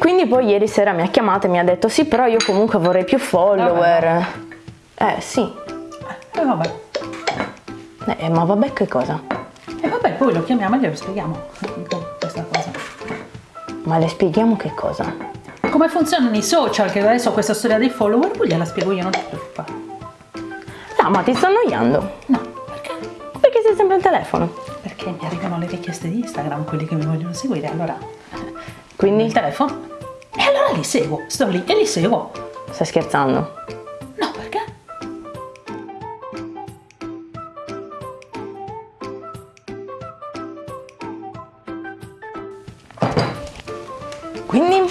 Quindi poi ieri sera mi ha chiamato e mi ha detto sì, però io comunque vorrei più follower. Eh sì. E vabbè. Eh, ma vabbè che cosa? E vabbè, poi lo chiamiamo e glielo spieghiamo questa cosa. Ma le spieghiamo che cosa? Come funzionano i social, che adesso questa storia dei follower, poi gliela spiego io, non ti preoccupare. No, ma ti sto annoiando. No, perché? Perché sei sempre al telefono. Perché mi arrivano le richieste di Instagram, quelli che mi vogliono seguire, allora Quindi il telefono. E allora li seguo, sto lì e li seguo. stai scherzando. No, perché? Quindi?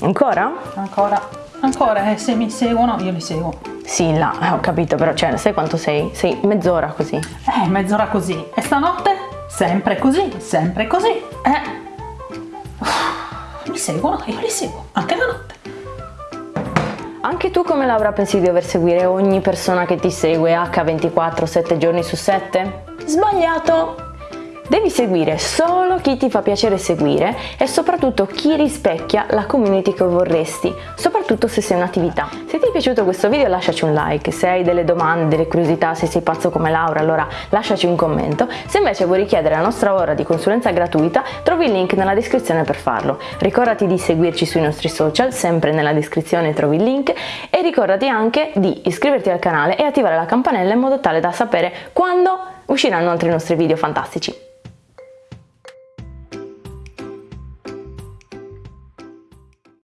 Ancora? Ancora, ancora, eh, se mi seguono io li seguo. Sì, là, eh, ho capito, però cioè, sai quanto sei? Sei mezz'ora così. Eh, mezz'ora così. E stanotte? Sempre così, sempre così. Eh. Mi seguono, io li seguo, anche la notte. Anche tu come Laura pensi di dover seguire ogni persona che ti segue H24 7 giorni su 7? Sbagliato! Devi seguire solo chi ti fa piacere seguire e soprattutto chi rispecchia la community che vorresti, soprattutto se sei un'attività. Se ti è piaciuto questo video lasciaci un like, se hai delle domande, delle curiosità, se sei pazzo come Laura allora lasciaci un commento, se invece vuoi richiedere la nostra ora di consulenza gratuita trovi il link nella descrizione per farlo. Ricordati di seguirci sui nostri social, sempre nella descrizione trovi il link e ricordati anche di iscriverti al canale e attivare la campanella in modo tale da sapere quando usciranno altri nostri video fantastici.